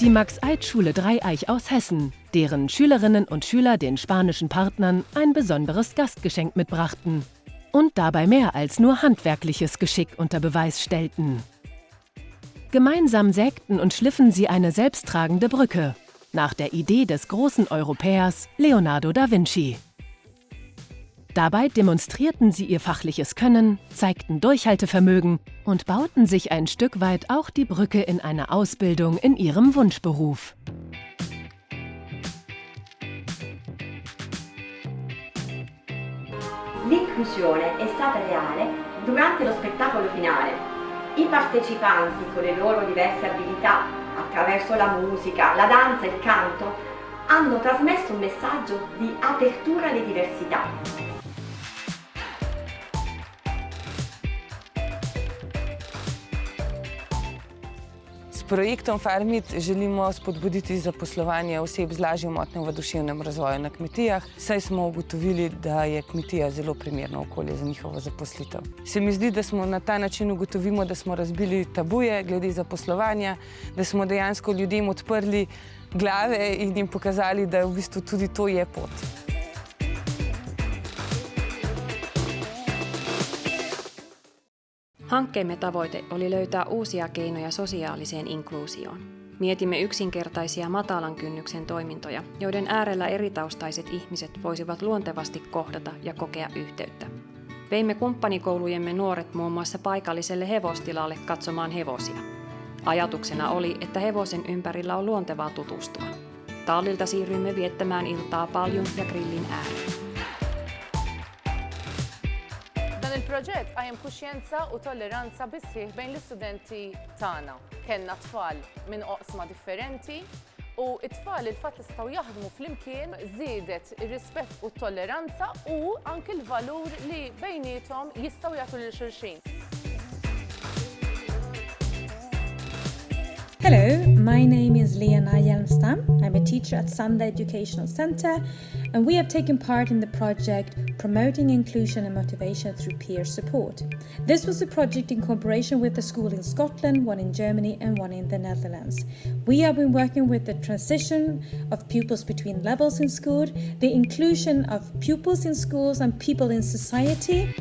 Die Max-Eid-Schule Dreieich aus Hessen, deren Schülerinnen und Schüler den spanischen Partnern ein besonderes Gastgeschenk mitbrachten und dabei mehr als nur handwerkliches Geschick unter Beweis stellten. Gemeinsam sägten und schliffen sie eine selbsttragende Brücke, nach der Idee des großen Europäers Leonardo da Vinci. Dabei demonstrierten sie ihr fachliches Können, zeigten Durchhaltevermögen und bauten sich ein Stück weit auch die Brücke in eine Ausbildung in ihrem Wunschberuf. L'inclusione è stata reale durante lo spettacolo finale. I partecipanti con le loro diverse abilità, attraverso la musica, la danza e il canto, hanno trasmesso un messaggio di apertura alle diversità. Projektom Farmit želimo spodbuditi zaposlovanje oseb z lažjo motnjo v duševnem razvoju na kmetijah, saj smo ugotovili, da je kmetija zelo primerno okolje za njihovo zaposlitev. Se mi zdi, da smo na ta način ugotovimo, da smo razbili tabuje glede zaposlovanja, da smo dejansko ljudem odprli glave in jim pokazali, da v bistvu tudi to je pot. Hankkeemme tavoite oli löytää uusia keinoja sosiaaliseen inkluusioon. Mietimme yksinkertaisia matalan kynnyksen toimintoja, joiden äärellä eritaustaiset ihmiset voisivat luontevasti kohdata ja kokea yhteyttä. Veimme kumppanikoulujemme nuoret muun muassa paikalliselle hevostilalle katsomaan hevosia. Ajatuksena oli, että hevosen ympärillä on luontevaa tutustua. Tallilta siirryimme viettämään iltaa paljon ja grillin ääreen. Il-proġett għajem kuxjenza u tolleranza bisħiħ bejn l-istudenti tagħna. Kenna tfal minn oqsma differenti u it-tfal il-fat istaw jaħdmu fl-imkien zidet ir-rispett u t-tolleranza u anke l-valur li bejnietom jistaw jagħtu lil xulxin. Hello, my name is Lena Hjelmstam. I'm a teacher at Sunday Educational Center, and we have taken part in the project Promoting Inclusion and Motivation Through Peer Support. This was a project in cooperation with a school in Scotland, one in Germany, and one in the Netherlands. We have been working with the transition of pupils between levels in school, the inclusion of pupils in schools and people in society.